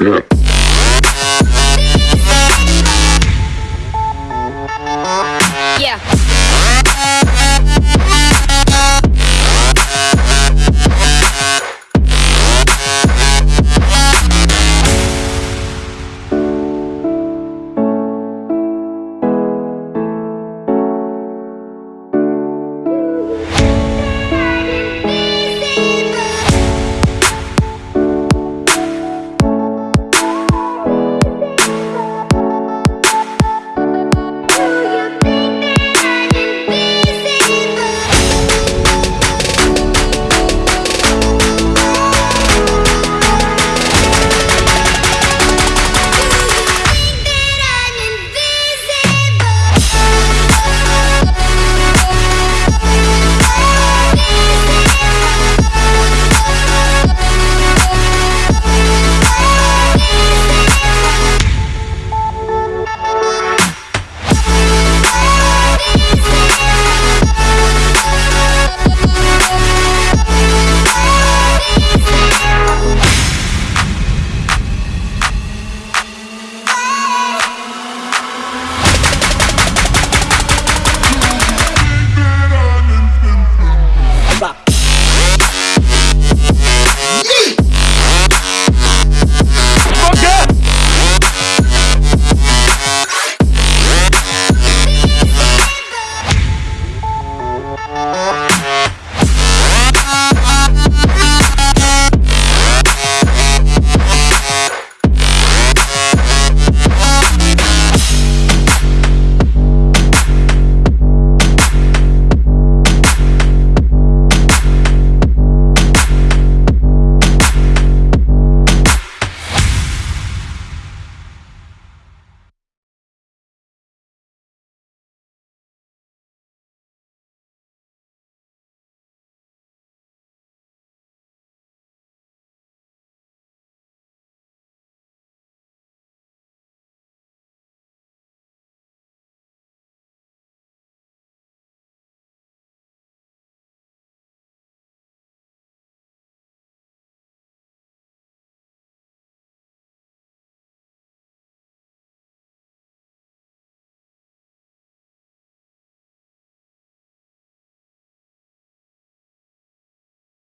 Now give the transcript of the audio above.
step.